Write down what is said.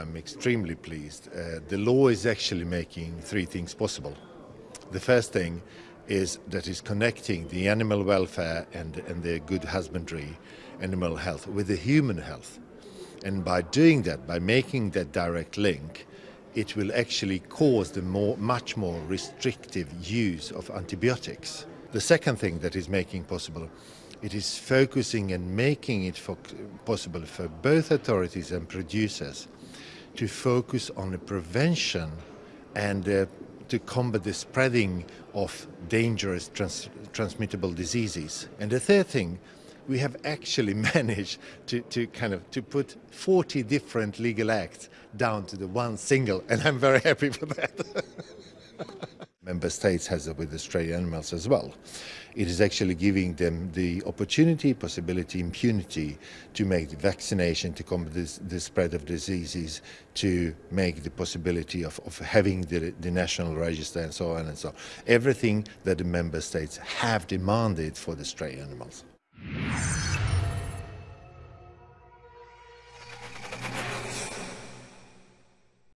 I'm extremely pleased. Uh, the law is actually making three things possible. The first thing is that is connecting the animal welfare and, and the good husbandry, animal health, with the human health. And by doing that, by making that direct link, it will actually cause the more, much more restrictive use of antibiotics. The second thing that is making possible, it is focusing and making it for, possible for both authorities and producers to focus on the prevention and uh, to combat the spreading of dangerous trans transmittable diseases. And the third thing, we have actually managed to, to kind of to put 40 different legal acts down to the one single, and I'm very happy for that. Member States has it with stray animals as well. It is actually giving them the opportunity, possibility, impunity to make the vaccination, to combat this, the spread of diseases, to make the possibility of, of having the, the national register and so on and so on. Everything that the Member States have demanded for the stray animals.